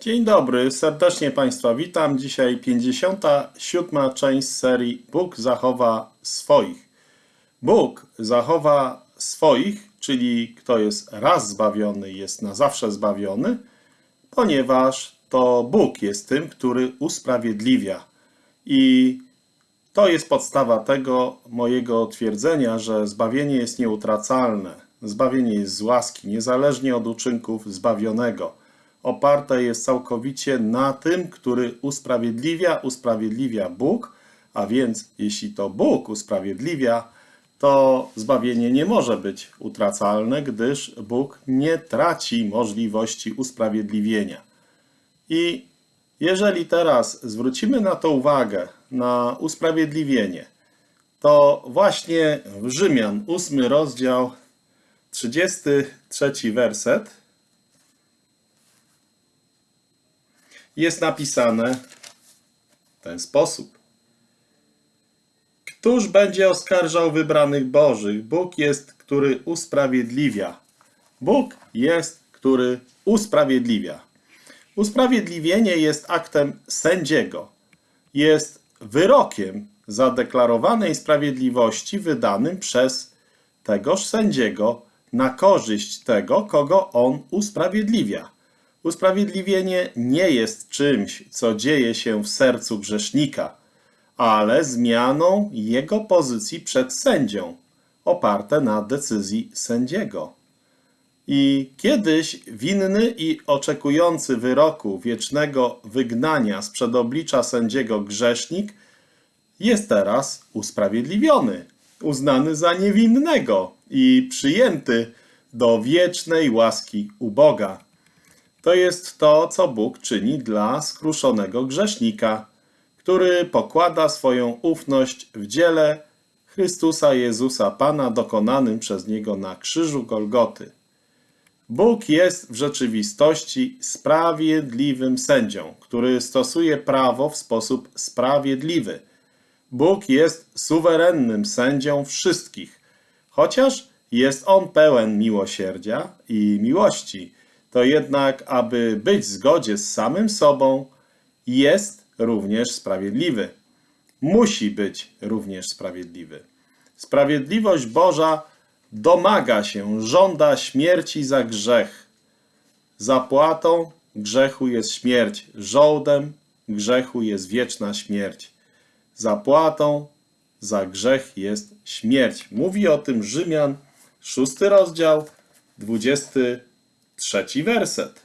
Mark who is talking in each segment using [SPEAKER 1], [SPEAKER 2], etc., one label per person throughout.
[SPEAKER 1] Dzień dobry, serdecznie Państwa witam. Dzisiaj 57. część serii Bóg zachowa swoich. Bóg zachowa swoich, czyli kto jest raz zbawiony, jest na zawsze zbawiony, ponieważ to Bóg jest tym, który usprawiedliwia. I to jest podstawa tego mojego twierdzenia, że zbawienie jest nieutracalne. Zbawienie jest z łaski, niezależnie od uczynków zbawionego. Oparte jest całkowicie na tym, który usprawiedliwia, usprawiedliwia Bóg, a więc jeśli to Bóg usprawiedliwia, to zbawienie nie może być utracalne, gdyż Bóg nie traci możliwości usprawiedliwienia. I jeżeli teraz zwrócimy na to uwagę, na usprawiedliwienie, to właśnie w Rzymian, 8 rozdział, 33 werset, jest napisane w ten sposób. Któż będzie oskarżał wybranych Bożych? Bóg jest, który usprawiedliwia. Bóg jest, który usprawiedliwia. Usprawiedliwienie jest aktem sędziego. Jest wyrokiem zadeklarowanej sprawiedliwości wydanym przez tegoż sędziego na korzyść tego, kogo on usprawiedliwia. Usprawiedliwienie nie jest czymś, co dzieje się w sercu grzesznika, ale zmianą jego pozycji przed sędzią, oparte na decyzji sędziego. I kiedyś winny i oczekujący wyroku wiecznego wygnania z przedoblicza sędziego grzesznik jest teraz usprawiedliwiony, uznany za niewinnego i przyjęty do wiecznej łaski u Boga. To jest to, co Bóg czyni dla skruszonego grzesznika, który pokłada swoją ufność w dziele Chrystusa Jezusa Pana dokonanym przez Niego na krzyżu Golgoty. Bóg jest w rzeczywistości sprawiedliwym sędzią, który stosuje prawo w sposób sprawiedliwy. Bóg jest suwerennym sędzią wszystkich, chociaż jest On pełen miłosierdzia i miłości, to jednak, aby być w zgodzie z samym sobą, jest również sprawiedliwy. Musi być również sprawiedliwy. Sprawiedliwość Boża domaga się, żąda śmierci za grzech. Zapłatą grzechu jest śmierć, żołdem grzechu jest wieczna śmierć. Zapłatą za grzech jest śmierć. Mówi o tym Rzymian, szósty rozdział, dwudziesty trzeci werset.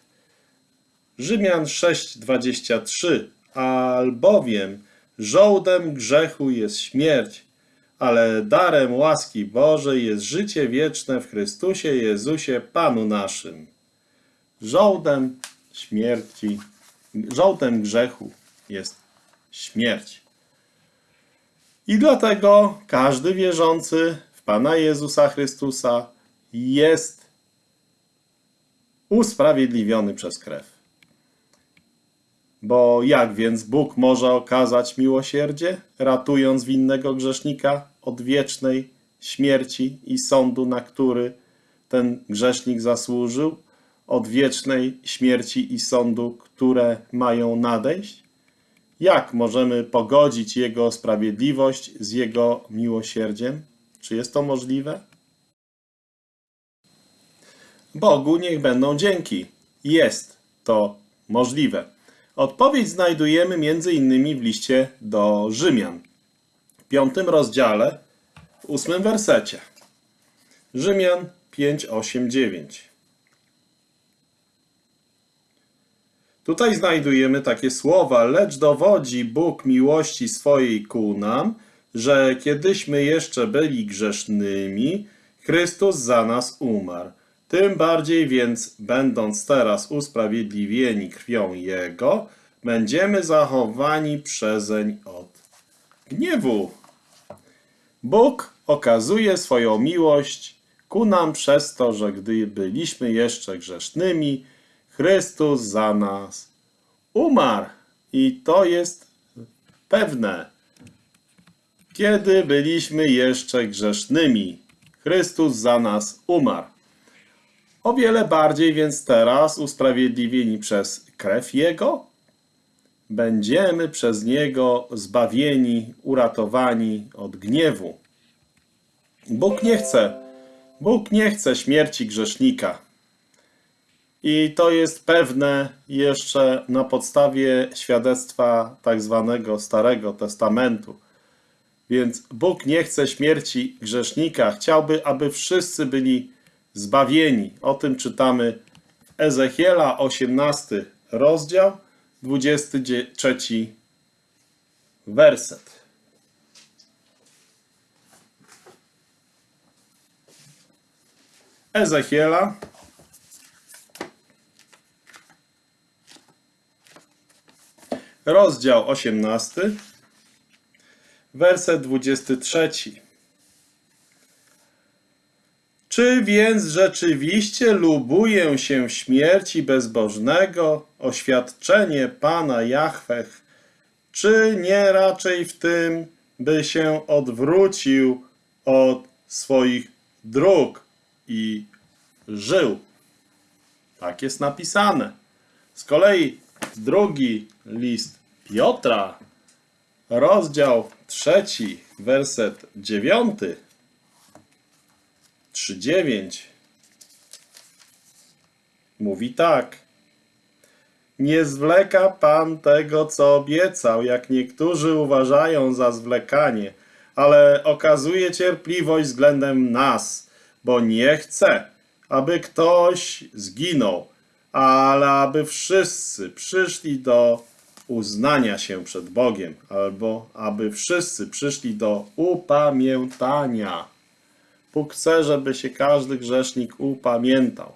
[SPEAKER 1] Rzymian 6:23 Albowiem żołdem grzechu jest śmierć, ale darem łaski Bożej jest życie wieczne w Chrystusie Jezusie Panu naszym. Żołdem śmierci, żołdem grzechu jest śmierć. I dlatego każdy wierzący w Pana Jezusa Chrystusa jest usprawiedliwiony przez krew. Bo jak więc Bóg może okazać miłosierdzie, ratując winnego grzesznika od wiecznej śmierci i sądu, na który ten grzesznik zasłużył, od wiecznej śmierci i sądu, które mają nadejść? Jak możemy pogodzić Jego sprawiedliwość z Jego miłosierdziem? Czy jest to możliwe? Bogu niech będą dzięki. Jest to możliwe. Odpowiedź znajdujemy innymi w liście do Rzymian, w piątym rozdziale, w ósmym wersecie. Rzymian 5, 8, 9. Tutaj znajdujemy takie słowa, lecz dowodzi Bóg miłości swojej ku nam, że kiedyśmy jeszcze byli grzesznymi, Chrystus za nas umarł. Tym bardziej więc, będąc teraz usprawiedliwieni krwią Jego, będziemy zachowani przezeń od gniewu. Bóg okazuje swoją miłość ku nam przez to, że gdy byliśmy jeszcze grzesznymi, Chrystus za nas umarł. I to jest pewne. Kiedy byliśmy jeszcze grzesznymi, Chrystus za nas umarł. O wiele bardziej więc teraz, usprawiedliwieni przez krew Jego, będziemy przez Niego zbawieni, uratowani od gniewu. Bóg nie chce, Bóg nie chce śmierci grzesznika. I to jest pewne jeszcze na podstawie świadectwa tak zwanego Starego Testamentu. Więc Bóg nie chce śmierci grzesznika. Chciałby, aby wszyscy byli zbawieni. O tym czytamy w Ezechiela 18 rozdział, 23 werset. Ezechiela rozdział 18 werset 23 Czy więc rzeczywiście lubuję się śmierci bezbożnego, oświadczenie Pana Jahwech, czy nie raczej w tym, by się odwrócił od swoich dróg i żył? Tak jest napisane. Z kolei drugi list Piotra, rozdział trzeci, werset dziewiąty, 3:9 mówi tak. Nie zwleka Pan tego, co obiecał, jak niektórzy uważają za zwlekanie, ale okazuje cierpliwość względem nas, bo nie chce, aby ktoś zginął, ale aby wszyscy przyszli do uznania się przed Bogiem, albo aby wszyscy przyszli do upamiętania. Bóg chce, żeby się każdy grzesznik upamiętał.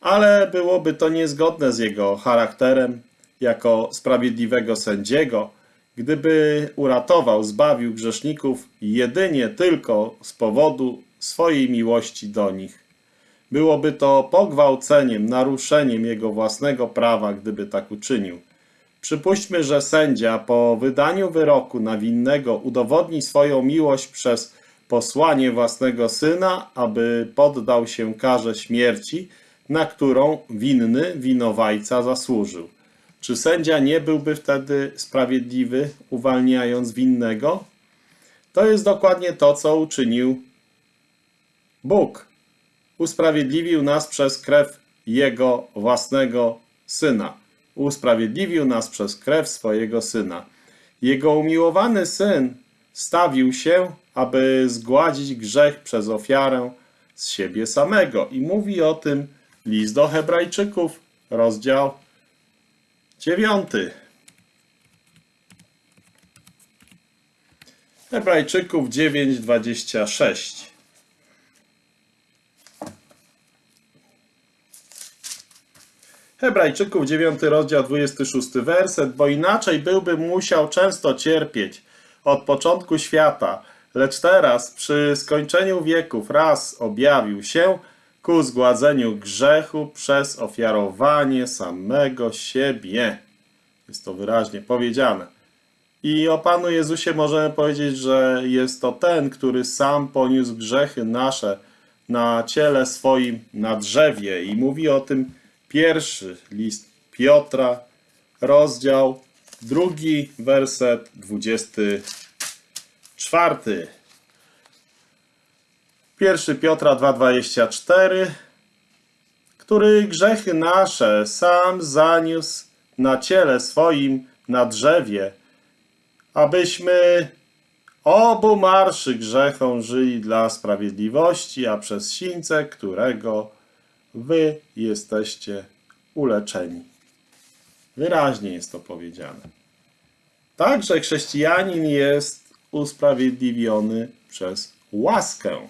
[SPEAKER 1] Ale byłoby to niezgodne z jego charakterem jako sprawiedliwego sędziego, gdyby uratował, zbawił grzeszników jedynie tylko z powodu swojej miłości do nich. Byłoby to pogwałceniem, naruszeniem jego własnego prawa, gdyby tak uczynił. Przypuśćmy, że sędzia po wydaniu wyroku na winnego udowodni swoją miłość przez posłanie własnego syna, aby poddał się karze śmierci, na którą winny winowajca zasłużył. Czy sędzia nie byłby wtedy sprawiedliwy, uwalniając winnego? To jest dokładnie to, co uczynił Bóg. Usprawiedliwił nas przez krew Jego własnego Syna. Usprawiedliwił nas przez krew swojego Syna. Jego umiłowany Syn stawił się, aby zgładzić grzech przez ofiarę z siebie samego. I mówi o tym list do Hebrajczyków, rozdział 9. Hebrajczyków 9:26. Hebrajczyków 9 rozdział 26 werset, bo inaczej byłby musiał często cierpieć od początku świata, lecz teraz przy skończeniu wieków raz objawił się ku zgładzeniu grzechu przez ofiarowanie samego siebie. Jest to wyraźnie powiedziane. I o Panu Jezusie możemy powiedzieć, że jest to ten, który sam poniósł grzechy nasze na ciele swoim na drzewie. I mówi o tym pierwszy list Piotra, rozdział drugi, werset dwudziesty czwarty. 1 Piotra 2,24 który grzechy nasze sam zaniósł na ciele swoim na drzewie, abyśmy obu marszy grzechom żyli dla sprawiedliwości, a przez sińce którego wy jesteście uleczeni. Wyraźnie jest to powiedziane. Także chrześcijanin jest usprawiedliwiony przez łaskę.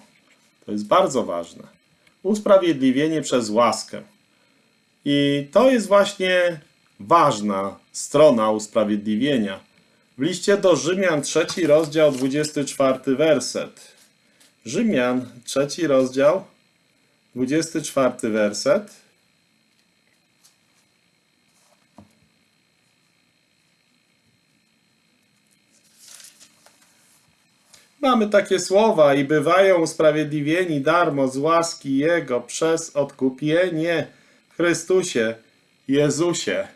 [SPEAKER 1] To jest bardzo ważne. Usprawiedliwienie przez łaskę. I to jest właśnie ważna strona usprawiedliwienia. W liście do Rzymian, trzeci rozdział, 24 werset. Rzymian, trzeci rozdział, 24 werset. Mamy takie słowa i bywają usprawiedliwieni darmo z łaski Jego przez odkupienie w Chrystusie, Jezusie,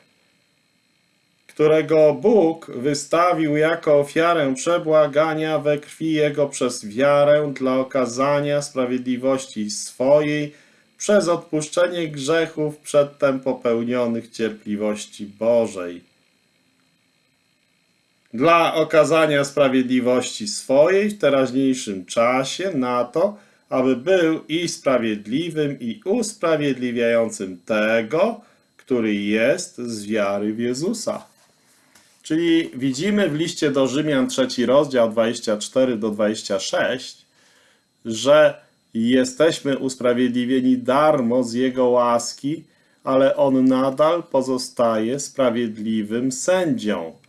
[SPEAKER 1] którego Bóg wystawił jako ofiarę przebłagania we krwi Jego przez wiarę dla okazania sprawiedliwości swojej przez odpuszczenie grzechów przedtem popełnionych cierpliwości Bożej dla okazania sprawiedliwości swojej w teraźniejszym czasie na to, aby był i sprawiedliwym, i usprawiedliwiającym tego, który jest z wiary w Jezusa. Czyli widzimy w liście do Rzymian, trzeci rozdział 24 do 26, że jesteśmy usprawiedliwieni darmo z Jego łaski, ale On nadal pozostaje sprawiedliwym sędzią.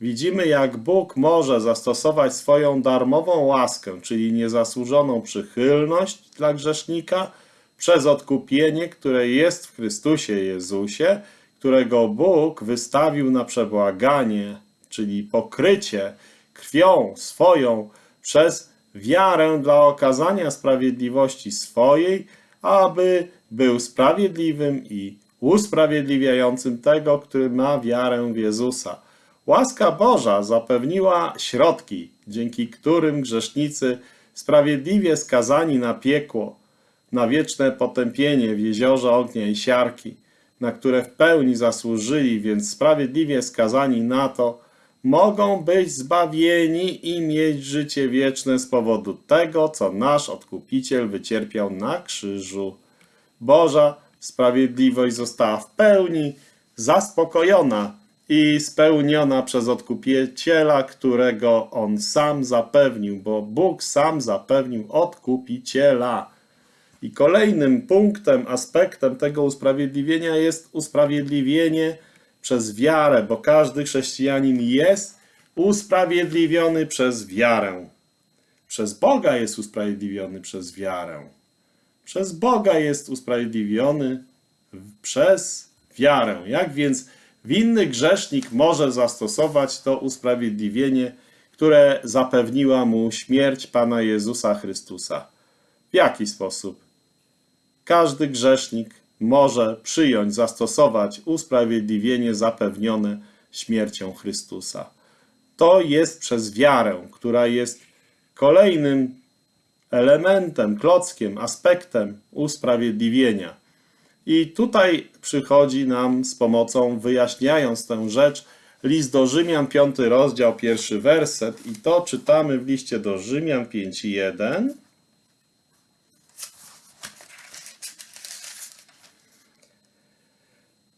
[SPEAKER 1] Widzimy, jak Bóg może zastosować swoją darmową łaskę, czyli niezasłużoną przychylność dla grzesznika, przez odkupienie, które jest w Chrystusie Jezusie, którego Bóg wystawił na przebłaganie, czyli pokrycie krwią swoją przez wiarę dla okazania sprawiedliwości swojej, aby był sprawiedliwym i usprawiedliwiającym tego, który ma wiarę w Jezusa. Łaska Boża zapewniła środki, dzięki którym grzesznicy sprawiedliwie skazani na piekło, na wieczne potępienie w jeziorze ognia i siarki, na które w pełni zasłużyli, więc sprawiedliwie skazani na to, mogą być zbawieni i mieć życie wieczne z powodu tego, co nasz Odkupiciel wycierpiał na krzyżu. Boża sprawiedliwość została w pełni zaspokojona i spełniona przez Odkupiciela, którego On sam zapewnił, bo Bóg sam zapewnił Odkupiciela. I kolejnym punktem, aspektem tego usprawiedliwienia jest usprawiedliwienie przez wiarę, bo każdy chrześcijanin jest usprawiedliwiony przez wiarę. Przez Boga jest usprawiedliwiony przez wiarę. Przez Boga jest usprawiedliwiony przez wiarę. Jak więc winny grzesznik może zastosować to usprawiedliwienie, które zapewniła mu śmierć Pana Jezusa Chrystusa? W jaki sposób? Każdy grzesznik może przyjąć, zastosować usprawiedliwienie zapewnione śmiercią Chrystusa. To jest przez wiarę, która jest kolejnym elementem, klockiem, aspektem usprawiedliwienia. I tutaj przychodzi nam z pomocą, wyjaśniając tę rzecz, list do Rzymian, 5 rozdział, pierwszy werset. I to czytamy w liście do Rzymian 5.1.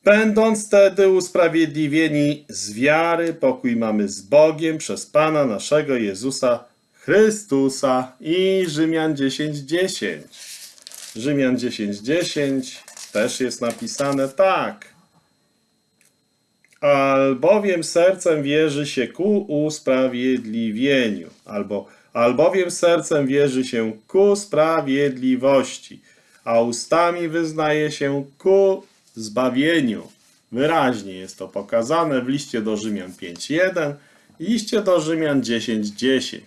[SPEAKER 1] Będąc wtedy usprawiedliwieni z wiary, pokój mamy z Bogiem przez Pana naszego Jezusa Chrystusa i Rzymian 10:10. 10. Rzymian 10:10 10 też jest napisane tak. Albowiem sercem wierzy się ku usprawiedliwieniu, albo albowiem sercem wierzy się ku sprawiedliwości, a ustami wyznaje się ku zbawieniu. Wyraźnie jest to pokazane w liście do Rzymian 5.1 i liście do Rzymian 10.10.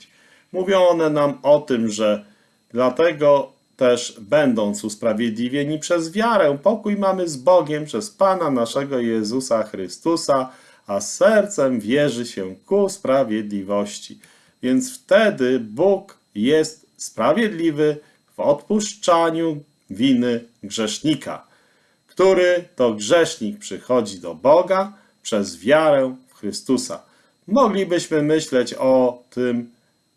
[SPEAKER 1] Mówią one nam o tym, że dlatego też będąc usprawiedliwieni przez wiarę, pokój mamy z Bogiem przez Pana naszego Jezusa Chrystusa, a sercem wierzy się ku sprawiedliwości. Więc wtedy Bóg jest sprawiedliwy w odpuszczaniu winy grzesznika który to grzesznik przychodzi do Boga przez wiarę w Chrystusa. Moglibyśmy myśleć o tym,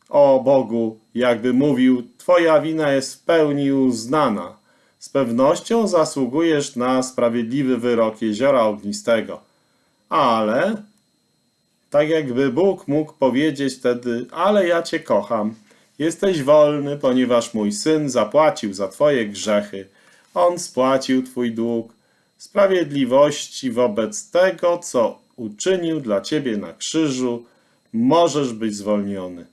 [SPEAKER 1] o Bogu, jakby mówił: Twoja wina jest w pełni uznana. Z pewnością zasługujesz na sprawiedliwy wyrok jeziora ognistego. Ale, tak jakby Bóg mógł powiedzieć wtedy: Ale ja Cię kocham. Jesteś wolny, ponieważ mój syn zapłacił za Twoje grzechy on spłacił Twój dług sprawiedliwości wobec tego, co uczynił dla Ciebie na krzyżu, możesz być zwolniony.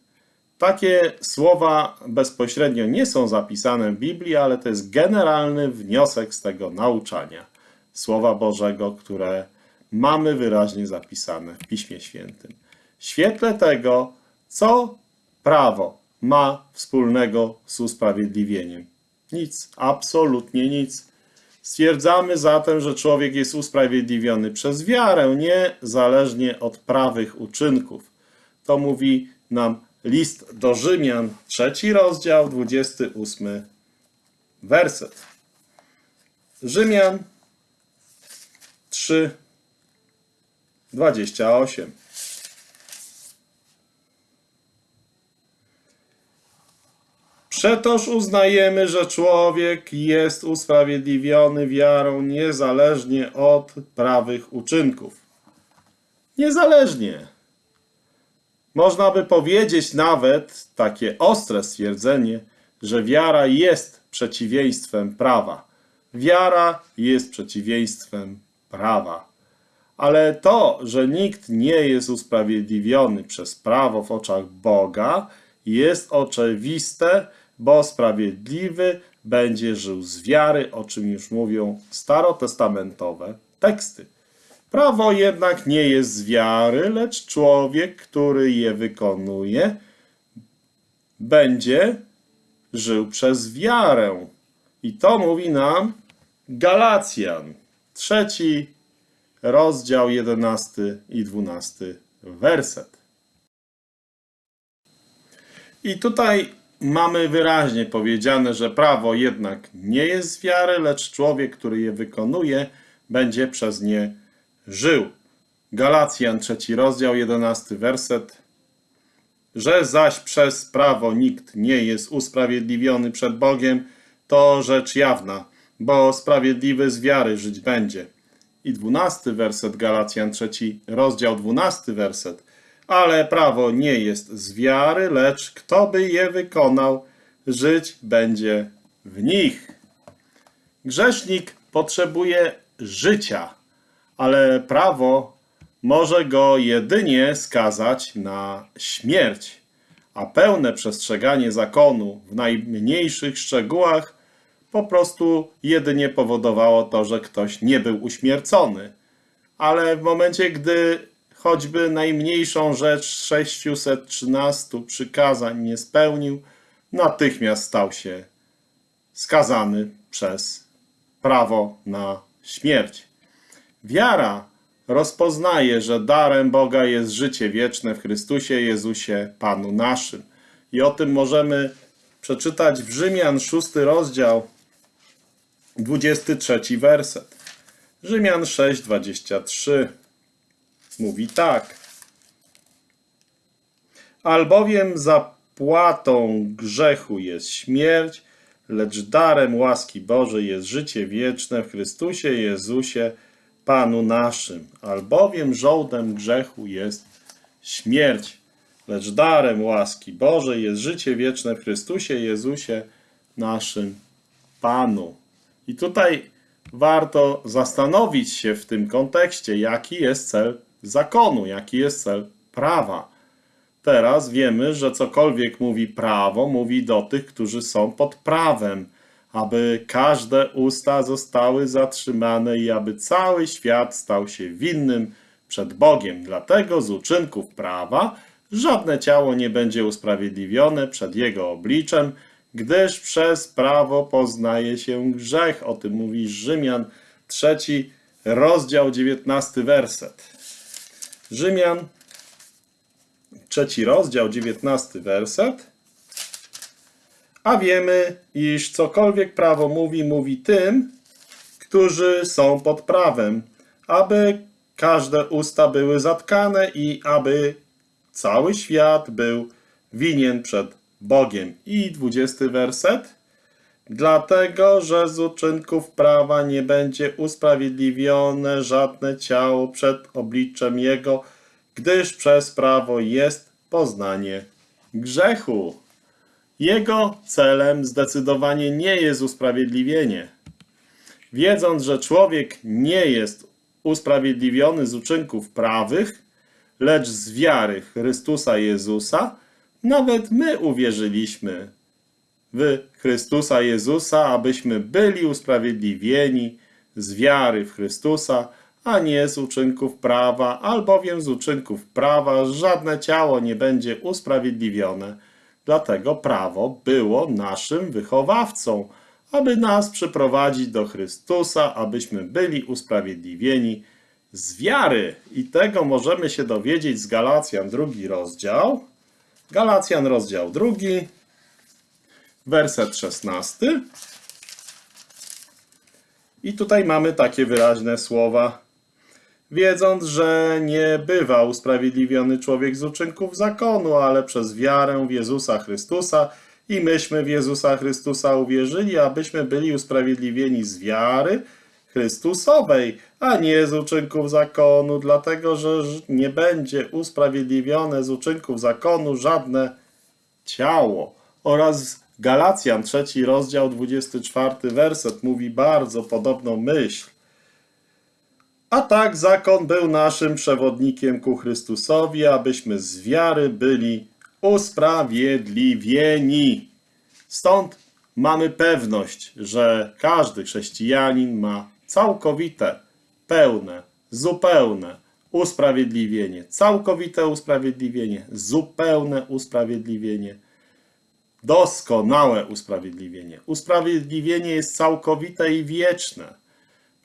[SPEAKER 1] Takie słowa bezpośrednio nie są zapisane w Biblii, ale to jest generalny wniosek z tego nauczania Słowa Bożego, które mamy wyraźnie zapisane w Piśmie Świętym. W świetle tego, co prawo ma wspólnego z usprawiedliwieniem? Nic, absolutnie nic. Stwierdzamy zatem, że człowiek jest usprawiedliwiony przez wiarę, niezależnie od prawych uczynków. To mówi nam list do Rzymian, trzeci rozdział, 28 werset. Rzymian 3, 28. Przetoż uznajemy, że człowiek jest usprawiedliwiony wiarą niezależnie od prawych uczynków. Niezależnie. Można by powiedzieć nawet takie ostre stwierdzenie, że wiara jest przeciwieństwem prawa. Wiara jest przeciwieństwem prawa. Ale to, że nikt nie jest usprawiedliwiony przez prawo w oczach Boga, jest oczywiste, bo sprawiedliwy będzie żył z wiary, o czym już mówią starotestamentowe teksty. Prawo jednak nie jest z wiary, lecz człowiek, który je wykonuje, będzie żył przez wiarę. I to mówi nam Galacjan, trzeci rozdział, jedenasty i dwunasty werset. I tutaj mamy wyraźnie powiedziane, że prawo jednak nie jest z wiary, lecz człowiek, który je wykonuje, będzie przez nie żył. Galacjan, trzeci rozdział, jedenasty werset. Że zaś przez prawo nikt nie jest usprawiedliwiony przed Bogiem, to rzecz jawna, bo sprawiedliwy z wiary żyć będzie. I dwunasty werset, Galacjan, trzeci rozdział, dwunasty werset. Ale prawo nie jest z wiary, lecz kto by je wykonał, żyć będzie w nich. Grzesznik potrzebuje życia, ale prawo może go jedynie skazać na śmierć, a pełne przestrzeganie zakonu w najmniejszych szczegółach po prostu jedynie powodowało to, że ktoś nie był uśmiercony. Ale w momencie, gdy choćby najmniejszą rzecz 613 przykazań nie spełnił, natychmiast stał się skazany przez prawo na śmierć. Wiara rozpoznaje, że darem Boga jest życie wieczne w Chrystusie Jezusie, Panu naszym. I o tym możemy przeczytać w Rzymian 6 rozdział, 23 werset. Rzymian 6, 23 mówi tak. Albowiem zapłatą grzechu jest śmierć, lecz darem łaski Bożej jest życie wieczne w Chrystusie Jezusie, Panu naszym. Albowiem żołdem grzechu jest śmierć, lecz darem łaski Bożej jest życie wieczne w Chrystusie Jezusie, naszym Panu. I tutaj warto zastanowić się w tym kontekście, jaki jest cel zakonu, jaki jest cel prawa. Teraz wiemy, że cokolwiek mówi prawo, mówi do tych, którzy są pod prawem, aby każde usta zostały zatrzymane i aby cały świat stał się winnym przed Bogiem. Dlatego z uczynków prawa żadne ciało nie będzie usprawiedliwione przed Jego obliczem, gdyż przez prawo poznaje się grzech. O tym mówi Rzymian, trzeci rozdział, dziewiętnasty werset. Rzymian, trzeci rozdział, dziewiętnasty werset. A wiemy, iż cokolwiek prawo mówi, mówi tym, którzy są pod prawem, aby każde usta były zatkane i aby cały świat był winien przed Bogiem. I dwudziesty werset. Dlatego, że z uczynków prawa nie będzie usprawiedliwione żadne ciało przed obliczem Jego, gdyż przez prawo jest poznanie grzechu. Jego celem zdecydowanie nie jest usprawiedliwienie. Wiedząc, że człowiek nie jest usprawiedliwiony z uczynków prawych, lecz z wiary Chrystusa Jezusa, nawet my uwierzyliśmy w Chrystusa Jezusa, abyśmy byli usprawiedliwieni z wiary w Chrystusa, a nie z uczynków prawa, albowiem z uczynków prawa żadne ciało nie będzie usprawiedliwione Dlatego prawo było naszym wychowawcą, aby nas przyprowadzić do Chrystusa, abyśmy byli usprawiedliwieni z wiary. I tego możemy się dowiedzieć z Galacjan, drugi rozdział. Galacjan, rozdział drugi, werset szesnasty. I tutaj mamy takie wyraźne słowa. Wiedząc, że nie bywa usprawiedliwiony człowiek z uczynków zakonu, ale przez wiarę w Jezusa Chrystusa i myśmy w Jezusa Chrystusa uwierzyli, abyśmy byli usprawiedliwieni z wiary Chrystusowej, a nie z uczynków zakonu, dlatego że nie będzie usprawiedliwione z uczynków zakonu żadne ciało. Oraz Galacjan, trzeci rozdział, 24 werset mówi bardzo podobną myśl. A tak zakon był naszym przewodnikiem ku Chrystusowi, abyśmy z wiary byli usprawiedliwieni. Stąd mamy pewność, że każdy chrześcijanin ma całkowite, pełne, zupełne usprawiedliwienie. Całkowite usprawiedliwienie, zupełne usprawiedliwienie, doskonałe usprawiedliwienie. Usprawiedliwienie jest całkowite i wieczne.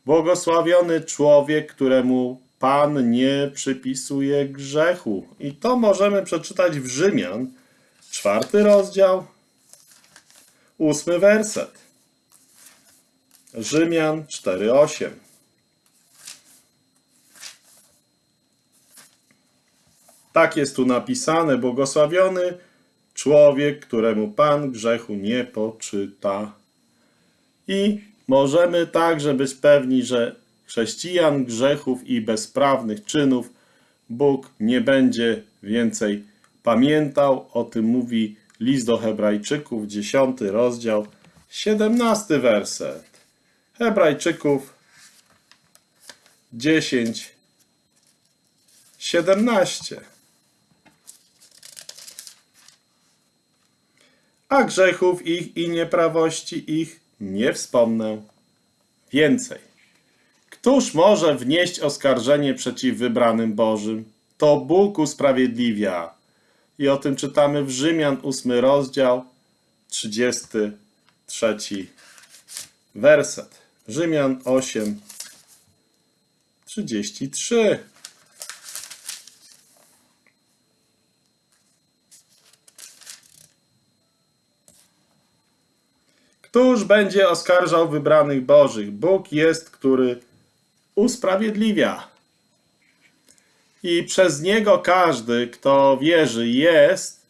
[SPEAKER 1] Błogosławiony człowiek, któremu Pan nie przypisuje grzechu. I to możemy przeczytać w Rzymian, czwarty rozdział, ósmy werset. Rzymian 4:8. Tak jest tu napisane: Błogosławiony człowiek, któremu Pan grzechu nie poczyta. I możemy także być pewni, że chrześcijan grzechów i bezprawnych czynów Bóg nie będzie więcej pamiętał. O tym mówi list do Hebrajczyków, 10 rozdział, 17 werset. Hebrajczyków 10, 17. A grzechów ich i nieprawości ich nie wspomnę więcej. Któż może wnieść oskarżenie przeciw wybranym Bożym? To Bóg usprawiedliwia. I o tym czytamy w Rzymian 8 rozdział, 33 werset. Rzymian 8, 33. Któż będzie oskarżał wybranych Bożych? Bóg jest, który usprawiedliwia. I przez Niego każdy, kto wierzy, jest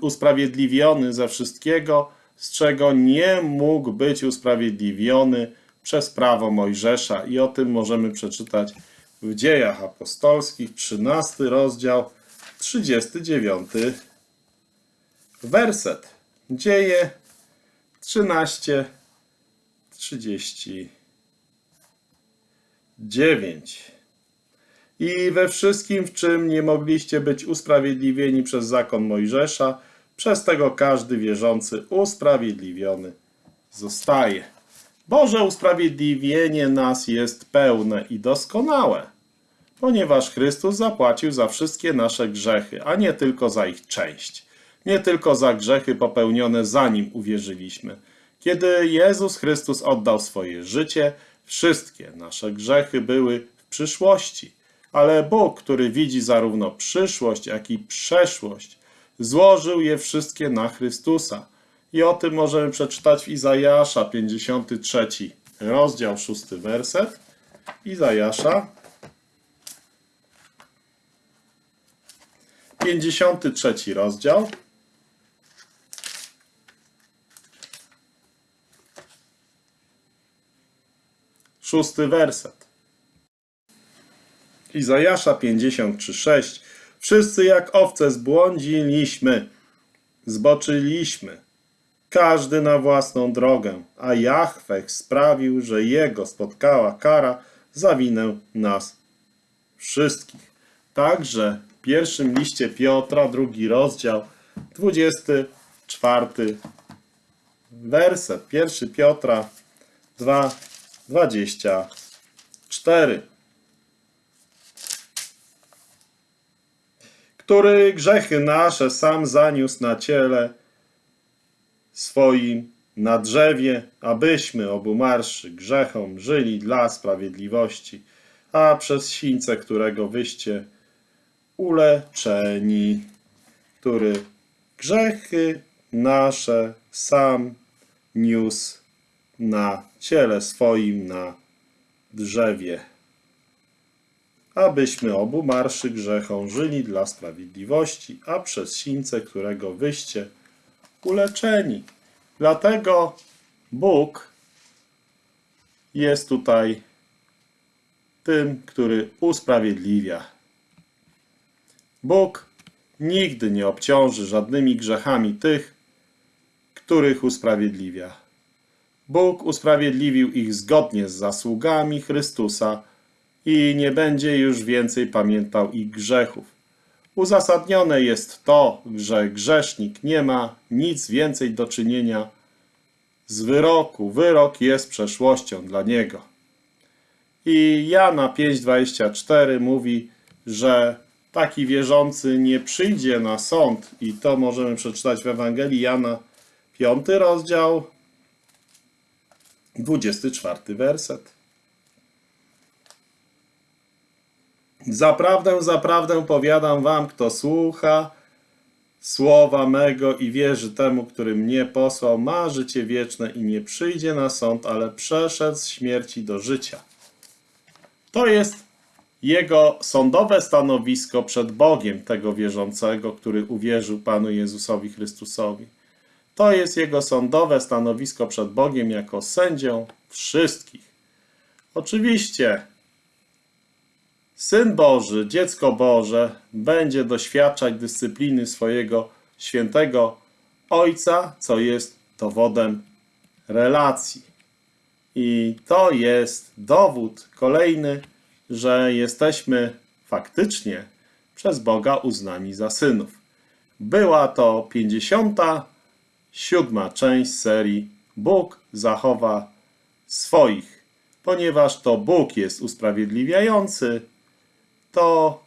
[SPEAKER 1] usprawiedliwiony ze wszystkiego, z czego nie mógł być usprawiedliwiony przez prawo Mojżesza. I o tym możemy przeczytać w Dziejach Apostolskich, 13 rozdział, 39 werset. Dzieje 13, 39. I we wszystkim, w czym nie mogliście być usprawiedliwieni przez zakon Mojżesza, przez tego każdy wierzący usprawiedliwiony zostaje. Boże usprawiedliwienie nas jest pełne i doskonałe, ponieważ Chrystus zapłacił za wszystkie nasze grzechy, a nie tylko za ich część. Nie tylko za grzechy popełnione zanim uwierzyliśmy. Kiedy Jezus Chrystus oddał swoje życie, wszystkie nasze grzechy były w przyszłości. Ale Bóg, który widzi zarówno przyszłość, jak i przeszłość, złożył je wszystkie na Chrystusa. I o tym możemy przeczytać w Izajasza 53, rozdział 6, werset. Izajasza 53 rozdział. Szósty werset. Izajasza 53:6 Wszyscy jak owce zbłądziliśmy, zboczyliśmy, każdy na własną drogę, a Jahweh sprawił, że jego spotkała kara za winę nas wszystkich. Także w pierwszym liście Piotra, drugi rozdział, 24 werset. Pierwszy Piotra 2, 24. który grzechy nasze sam zaniósł na ciele swoim na drzewie, abyśmy obumarszy grzechom żyli dla sprawiedliwości, a przez sińce, którego wyście uleczeni, który grzechy nasze sam niósł na ciele swoim na drzewie, abyśmy obu marszy grzechom żyli dla sprawiedliwości, a przez sińce, którego wyście uleczeni. Dlatego Bóg jest tutaj tym, który usprawiedliwia. Bóg nigdy nie obciąży żadnymi grzechami tych, których usprawiedliwia. Bóg usprawiedliwił ich zgodnie z zasługami Chrystusa i nie będzie już więcej pamiętał ich grzechów. Uzasadnione jest to, że grzesznik nie ma nic więcej do czynienia z wyroku. Wyrok jest przeszłością dla niego. I Jana 5:24 mówi, że taki wierzący nie przyjdzie na sąd i to możemy przeczytać w Ewangelii Jana 5 rozdział 24 werset. Zaprawdę, zaprawdę powiadam wam, kto słucha słowa mego i wierzy temu, który mnie posłał, ma życie wieczne i nie przyjdzie na sąd, ale przeszedł z śmierci do życia. To jest jego sądowe stanowisko przed Bogiem tego wierzącego, który uwierzył Panu Jezusowi Chrystusowi. To jest jego sądowe stanowisko przed Bogiem jako sędzią wszystkich. Oczywiście Syn Boży, dziecko Boże będzie doświadczać dyscypliny swojego świętego Ojca, co jest dowodem relacji. I to jest dowód kolejny, że jesteśmy faktycznie przez Boga uznani za synów. Była to 57. część serii Bóg zachowa swoich. Ponieważ to Bóg jest usprawiedliwiający, to,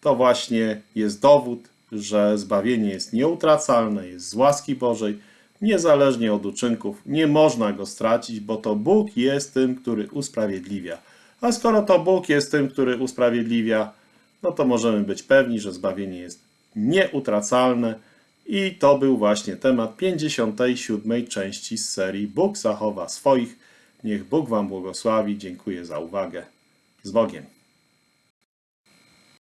[SPEAKER 1] to właśnie jest dowód, że zbawienie jest nieutracalne, jest z łaski Bożej, niezależnie od uczynków. Nie można go stracić, bo to Bóg jest tym, który usprawiedliwia. A skoro to Bóg jest tym, który usprawiedliwia, no to możemy być pewni, że zbawienie jest nieutracalne. I to był właśnie temat 57. części z serii Bóg zachowa swoich. Niech Bóg Wam błogosławi. Dziękuję za uwagę. Z Bogiem.